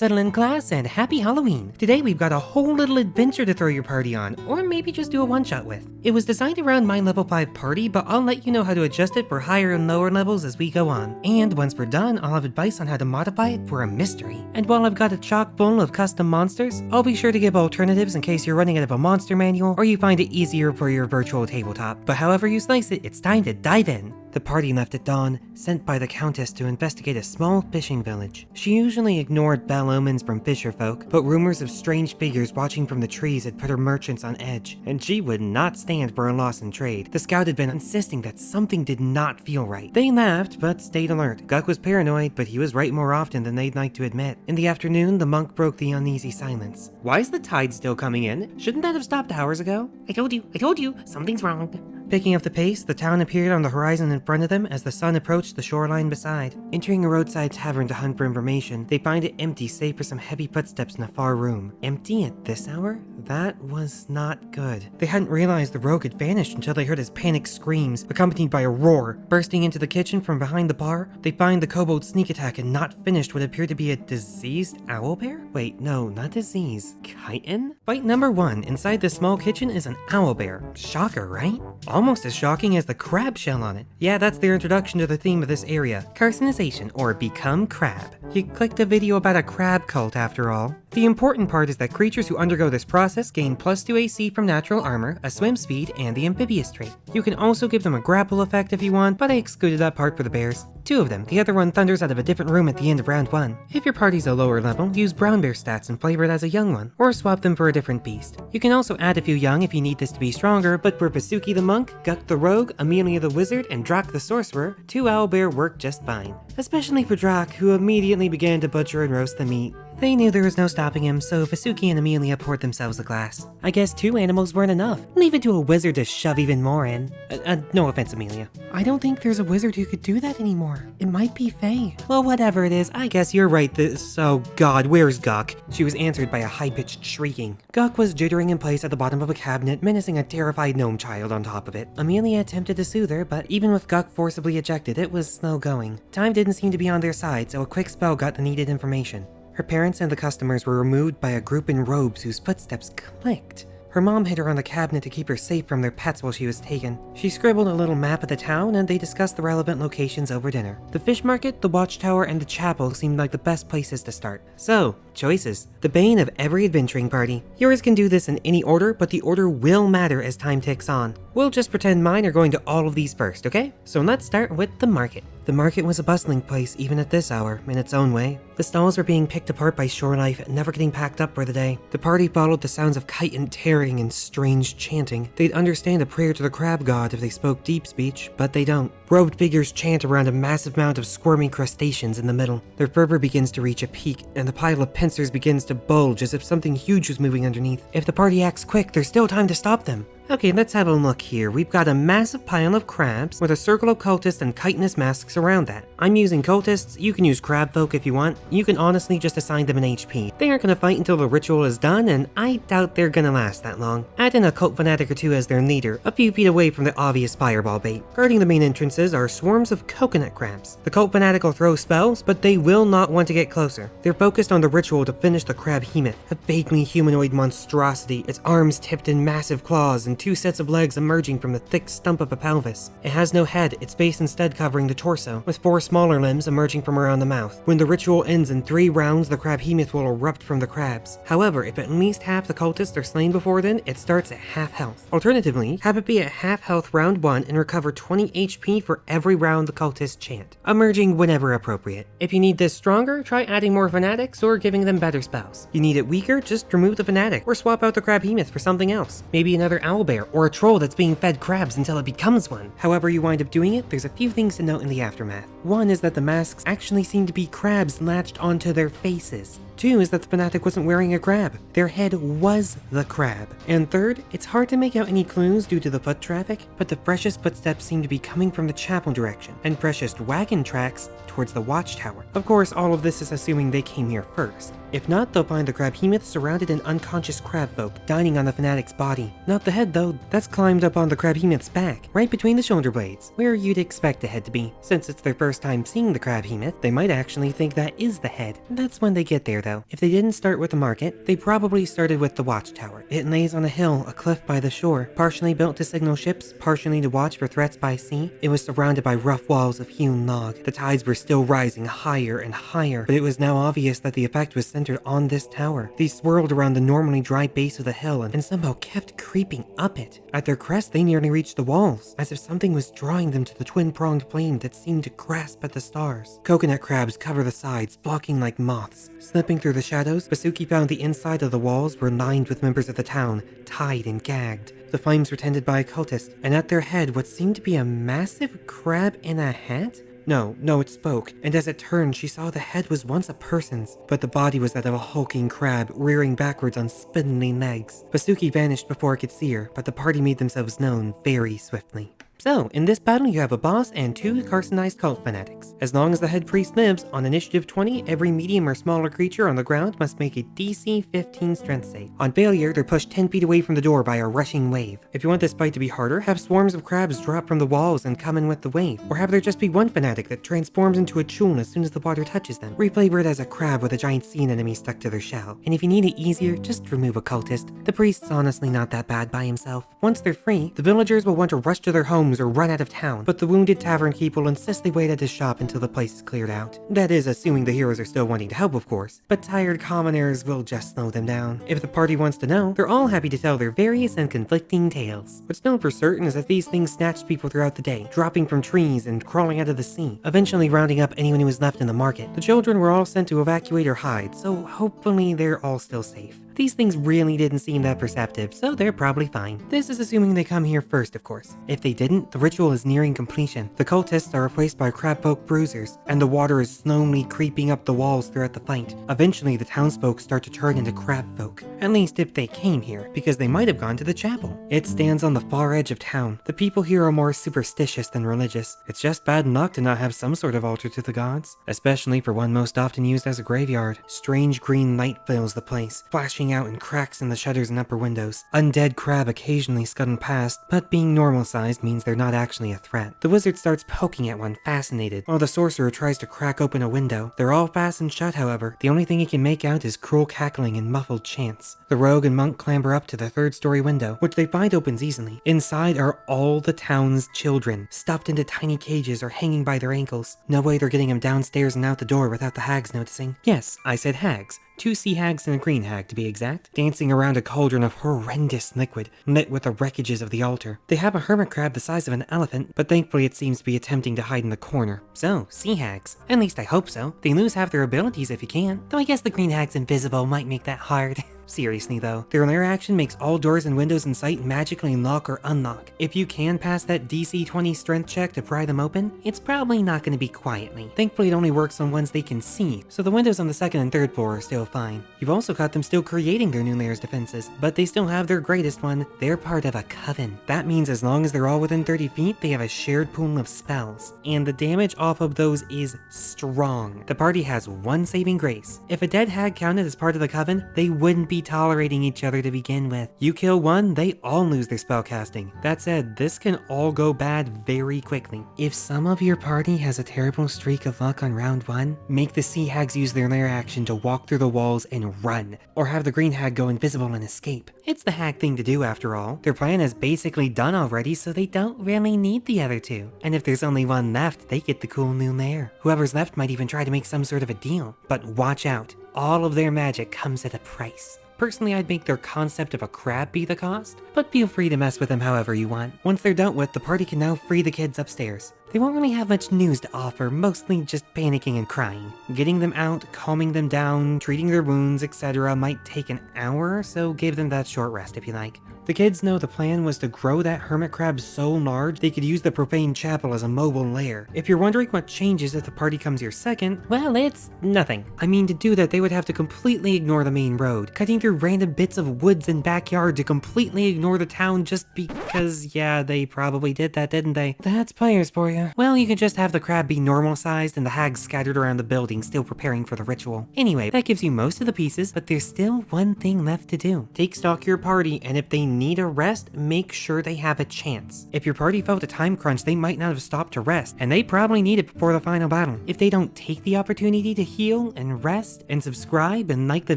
Settle in class and happy Halloween! Today we've got a whole little adventure to throw your party on, or maybe just do a one-shot with. It was designed around my level 5 party, but I'll let you know how to adjust it for higher and lower levels as we go on. And once we're done, I'll have advice on how to modify it for a mystery. And while I've got a chock full of custom monsters, I'll be sure to give alternatives in case you're running out of a monster manual or you find it easier for your virtual tabletop. But however you slice it, it's time to dive in. The party left at dawn, sent by the Countess to investigate a small fishing village. She usually ignored bell omens from fisher folk, but rumors of strange figures watching from the trees had put her merchants on edge, and she would not stand for a loss in trade. The scout had been insisting that something did not feel right. They laughed, but stayed alert. Guck was paranoid, but he was right more often than they'd like to admit. In the afternoon, the monk broke the uneasy silence. Why is the tide still coming in? Shouldn't that have stopped hours ago? I told you, I told you, something's wrong. Picking up the pace, the town appeared on the horizon in front of them as the sun approached the shoreline beside. Entering a roadside tavern to hunt for information, they find it empty save for some heavy footsteps in a far room. Empty at this hour? That was not good. They hadn't realized the rogue had vanished until they heard his panicked screams, accompanied by a roar. Bursting into the kitchen from behind the bar, they find the kobold sneak attack and not finished what appeared to be a diseased owlbear? Wait, no, not disease. Chitin? Fight number one. Inside this small kitchen is an owlbear. Shocker, right? Almost as shocking as the crab shell on it. Yeah, that's their introduction to the theme of this area. Carcinization, or become crab. You clicked a video about a crab cult after all. The important part is that creatures who undergo this process gain plus 2 AC from natural armor, a swim speed, and the amphibious trait. You can also give them a grapple effect if you want, but I excluded that part for the bears. Two of them, the other one thunders out of a different room at the end of round 1. If your party's a lower level, use brown bear stats and flavor it as a young one, or swap them for a different beast. You can also add a few young if you need this to be stronger, but for Basuki the monk, Guck the rogue, Amelia the wizard, and Drak the sorcerer, two owlbear work just fine. Especially for Drak, who immediately began to butcher and roast the meat. They knew there was no stopping him, so Vasuki and Amelia poured themselves a glass. I guess two animals weren't enough. Leave it to a wizard to shove even more in. Uh, uh, no offense, Amelia. I don't think there's a wizard who could do that anymore. It might be fey. Well, whatever it is, I guess you're right this- oh god, where's Guck? She was answered by a high-pitched shrieking. Guck was jittering in place at the bottom of a cabinet, menacing a terrified gnome child on top of it. Amelia attempted to soothe her, but even with Guck forcibly ejected, it was slow going. Time didn't seem to be on their side, so a quick spell got the needed information. Her parents and the customers were removed by a group in robes whose footsteps clicked. Her mom hid her on the cabinet to keep her safe from their pets while she was taken. She scribbled a little map of the town and they discussed the relevant locations over dinner. The fish market, the watchtower, and the chapel seemed like the best places to start. So, choices. The bane of every adventuring party. Yours can do this in any order, but the order will matter as time ticks on. We'll just pretend mine are going to all of these first, okay? So let's start with the market. The market was a bustling place even at this hour, in its own way. The stalls were being picked apart by shore life, never getting packed up for the day. The party followed the sounds of kite and tearing and strange chanting. They'd understand a prayer to the crab god if they spoke deep speech, but they don't. Robed figures chant around a massive mound of squirming crustaceans in the middle. Their fervor begins to reach a peak, and the pile of pincers begins to bulge as if something huge was moving underneath. If the party acts quick, there's still time to stop them. Okay, let's have a look here. We've got a massive pile of crabs with a circle of cultists and chitinous masks around that. I'm using cultists, you can use crab folk if you want. You can honestly just assign them an HP. They aren't gonna fight until the ritual is done, and I doubt they're gonna last that long. Add in a cult fanatic or two as their leader, a few feet away from the obvious fireball bait. Guarding the main entrances are swarms of coconut crabs. The cult fanatic will throw spells, but they will not want to get closer. They're focused on the ritual to finish the crab hemoth, a vaguely humanoid monstrosity, its arms tipped in massive claws and two sets of legs emerging from the thick stump of a pelvis. It has no head, its base instead covering the torso, with four smaller limbs emerging from around the mouth. When the ritual ends in three rounds, the crab hemoth will erupt from the crabs. However, if at least half the cultists are slain before then, it starts at half health. Alternatively, have it be at half health round 1 and recover 20 HP for every round the cultists chant, emerging whenever appropriate. If you need this stronger, try adding more fanatics or giving them better spells. You need it weaker, just remove the fanatic, or swap out the crab hemoth for something else. Maybe another owlbear, or a troll that's being fed crabs until it becomes one. However you wind up doing it, there's a few things to note in the aftermath. One is that the masks actually seem to be crabs latched onto their faces. Two is that the fanatic wasn't wearing a crab. Their head was the crab. And third, it's hard to make out any clues due to the foot traffic, but the freshest footsteps seem to be coming from the chapel direction, and freshest wagon tracks towards the watchtower. Of course, all of this is assuming they came here first. If not, they'll find the crab hemoth surrounded in unconscious crab folk, dining on the fanatic's body. Not the head though, that's climbed up on the crabhemoth's back, right between the shoulder blades, where you'd expect the head to be. Since it's their first time seeing the crabhemoth, they might actually think that is the head. That's when they get there though. If they didn't start with the market, they probably started with the watchtower. It lays on a hill, a cliff by the shore, partially built to signal ships, partially to watch for threats by sea. It was surrounded by rough walls of hewn log. The tides were still rising higher and higher, but it was now obvious that the effect was centered on this tower. These swirled around the normally dry base of the hill and, and somehow kept creeping up it. At their crest, they nearly reached the walls, as if something was drawing them to the twin-pronged flame that seemed to grasp at the stars. Coconut crabs cover the sides, blocking like moths. Slipping through the shadows, Basuki found the inside of the walls were lined with members of the town, tied and gagged. The flames were tended by a cultist, and at their head what seemed to be a massive crab in a hat? No, no, it spoke, and as it turned, she saw the head was once a person's, but the body was that of a hulking crab, rearing backwards on spindly legs. Basuki vanished before it could see her, but the party made themselves known very swiftly. So, in this battle you have a boss and two carcinized cult fanatics. As long as the head priest lives, on initiative 20, every medium or smaller creature on the ground must make a DC 15 strength save. On failure, they're pushed 10 feet away from the door by a rushing wave. If you want this fight to be harder, have swarms of crabs drop from the walls and come in with the wave. Or have there just be one fanatic that transforms into a chuul as soon as the water touches them. Reflavor as a crab with a giant sea anemone stuck to their shell. And if you need it easier, just remove a cultist. The priest's honestly not that bad by himself. Once they're free, the villagers will want to rush to their homes or run out of town, but the wounded tavern keep will insist they wait at his shop until the place is cleared out. That is assuming the heroes are still wanting to help, of course, but tired commoners will just slow them down. If the party wants to know, they're all happy to tell their various and conflicting tales. What's known for certain is that these things snatched people throughout the day, dropping from trees and crawling out of the sea, eventually rounding up anyone who was left in the market. The children were all sent to evacuate or hide, so hopefully they're all still safe. These things really didn't seem that perceptive, so they're probably fine. This is assuming they come here first, of course. If they didn't, the ritual is nearing completion. The cultists are replaced by crabfolk bruisers, and the water is slowly creeping up the walls throughout the fight. Eventually, the townsfolk start to turn into crabfolk. At least if they came here, because they might have gone to the chapel. It stands on the far edge of town. The people here are more superstitious than religious. It's just bad luck to not have some sort of altar to the gods, especially for one most often used as a graveyard. Strange green light fills the place, flashing out in cracks in the shutters and upper windows. Undead crab occasionally scudding past, but being normal sized means they're not actually a threat. The wizard starts poking at one, fascinated, while the sorcerer tries to crack open a window. They're all fastened shut, however. The only thing he can make out is cruel cackling and muffled chants. The rogue and monk clamber up to the third story window, which they find opens easily. Inside are all the town's children, stuffed into tiny cages or hanging by their ankles. No way they're getting them downstairs and out the door without the hags noticing. Yes, I said hags. Two sea hags and a green hag, to be exact, dancing around a cauldron of horrendous liquid, lit with the wreckages of the altar. They have a hermit crab the size of an elephant, but thankfully it seems to be attempting to hide in the corner. So, sea hags. At least I hope so. They lose half their abilities if you can. Though I guess the green hag's invisible might make that hard. Seriously though, their lair action makes all doors and windows in sight magically lock or unlock. If you can pass that DC 20 strength check to pry them open, it's probably not going to be quietly. Thankfully it only works on ones they can see, so the windows on the second and third floor are still fine. You've also got them still creating their new lair's defenses, but they still have their greatest one, they're part of a coven. That means as long as they're all within 30 feet, they have a shared pool of spells, and the damage off of those is strong. The party has one saving grace. If a dead hag counted as part of the coven, they wouldn't be tolerating each other to begin with. You kill one, they all lose their spellcasting. That said, this can all go bad very quickly. If some of your party has a terrible streak of luck on round one, make the sea hags use their lair action to walk through the walls and run, or have the green hag go invisible and escape. It's the hag thing to do after all. Their plan is basically done already, so they don't really need the other two. And if there's only one left, they get the cool new lair. Whoever's left might even try to make some sort of a deal. But watch out, all of their magic comes at a price. Personally, I'd make their concept of a crab be the cost, but feel free to mess with them however you want. Once they're dealt with, the party can now free the kids upstairs. They won't really have much news to offer, mostly just panicking and crying. Getting them out, calming them down, treating their wounds, etc. might take an hour, so give them that short rest if you like. The kids know the plan was to grow that hermit crab so large they could use the profane chapel as a mobile lair. If you're wondering what changes if the party comes here second, well, it's nothing. I mean, to do that, they would have to completely ignore the main road, cutting through random bits of woods and backyard to completely ignore the town just because, yeah, they probably did that, didn't they? That's players for you. Well, you can just have the crab be normal sized and the hags scattered around the building still preparing for the ritual. Anyway, that gives you most of the pieces, but there's still one thing left to do. Take stock your party, and if they need a rest, make sure they have a chance. If your party felt a time crunch, they might not have stopped to rest, and they probably need it before the final battle. If they don't take the opportunity to heal and rest and subscribe and like the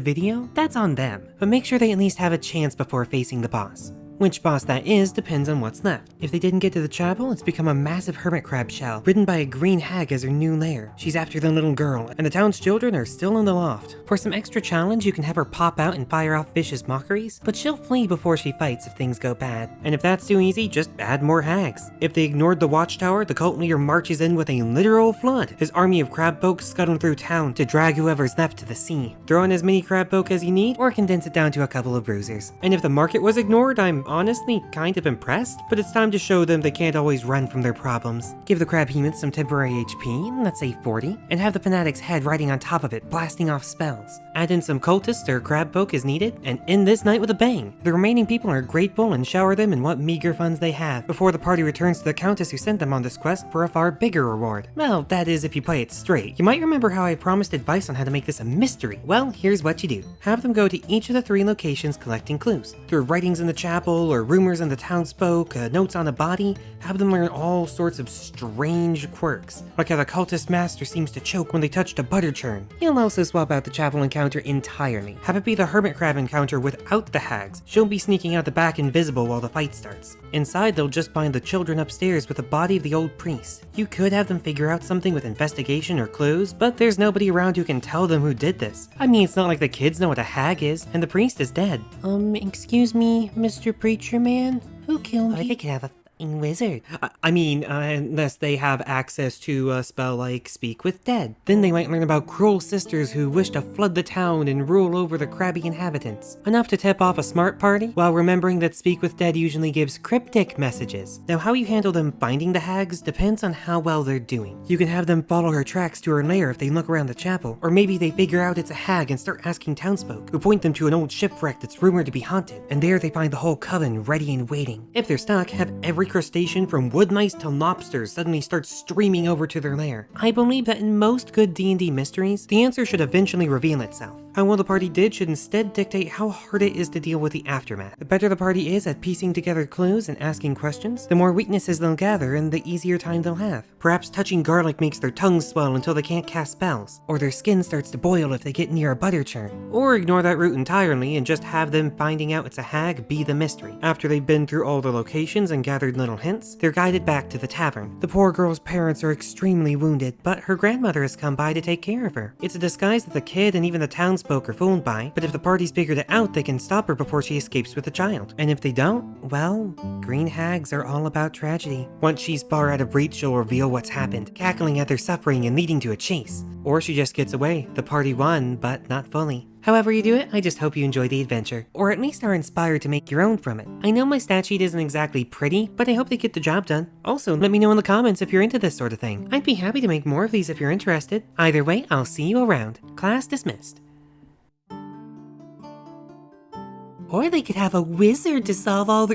video, that's on them. But make sure they at least have a chance before facing the boss. Which boss that is depends on what's left. If they didn't get to the chapel, it's become a massive hermit crab shell, ridden by a green hag as her new lair. She's after the little girl, and the town's children are still in the loft. For some extra challenge, you can have her pop out and fire off vicious mockeries, but she'll flee before she fights if things go bad. And if that's too easy, just add more hags. If they ignored the watchtower, the cult leader marches in with a literal flood, his army of crab folk scuttling through town to drag whoever's left to the sea. Throw in as many crab folk as you need, or condense it down to a couple of bruisers. And if the market was ignored, I'm honestly kind of impressed, but it's time to show them they can't always run from their problems. Give the crab hemoth some temporary HP, let's say 40, and have the fanatic's head riding on top of it, blasting off spells. Add in some cultists or crab folk as needed, and end this night with a bang. The remaining people are grateful and shower them in what meager funds they have, before the party returns to the countess who sent them on this quest for a far bigger reward. Well, that is if you play it straight. You might remember how I promised advice on how to make this a mystery. Well, here's what you do. Have them go to each of the three locations collecting clues. Through writings in the chapel, or rumors in the townsfolk, uh, notes on a body, have them learn all sorts of strange quirks, like how the cultist master seems to choke when they touched a butter churn. You'll also swap out the chapel encounter entirely. Have it be the hermit crab encounter without the hags. She'll be sneaking out the back invisible while the fight starts. Inside, they'll just find the children upstairs with the body of the old priest. You could have them figure out something with investigation or clues, but there's nobody around who can tell them who did this. I mean, it's not like the kids know what a hag is, and the priest is dead. Um, excuse me, Mr. Preacher Man? Who killed oh, you? I could have a fucking wizard. I, I mean, uh, unless they have access to a spell like Speak with Dead. Then they might learn about cruel sisters who wish to flood the town and rule over the crabby inhabitants. Enough to tip off a smart party, while remembering that Speak with Dead usually gives cryptic messages. Now, how you handle them finding the hags depends on how well they're doing. You can have them follow her tracks to her lair if they look around the chapel, or maybe they figure out it's a hag and start asking townsfolk, who point them to an old shipwreck that's rumored to be haunted, and there they find the whole coven ready and waiting. If they're stuck, have every crustacean from woodlice to lobsters suddenly start streaming over to their lair. I believe that in most good D&D mysteries, the answer should eventually reveal itself. How well the party did should instead dictate how hard it is to deal with the aftermath. The better the party is at piecing together clues and asking questions, the more weaknesses they'll gather and the easier time they'll have. Perhaps touching garlic makes their tongues swell until they can't cast spells, or their skin starts to boil if they get near a butter churn. Or ignore that route entirely and just have them finding out it's a hag be the mystery. After they've been through all the locations and gathered little hints, they're guided back to the tavern. The poor girl's parents are extremely wounded, but her grandmother has come by to take care of her. It's a disguise that the kid and even the townsfolk or fooled by, but if the party's figured it out, they can stop her before she escapes with the child. And if they don't, well, green hags are all about tragedy. Once she's far out of reach, she'll reveal what's happened, cackling at their suffering and leading to a chase. Or she just gets away. The party won, but not fully. However you do it, I just hope you enjoy the adventure, or at least are inspired to make your own from it. I know my stat sheet isn't exactly pretty, but I hope they get the job done. Also, let me know in the comments if you're into this sort of thing. I'd be happy to make more of these if you're interested. Either way, I'll see you around. Class dismissed. Or they could have a wizard to solve all the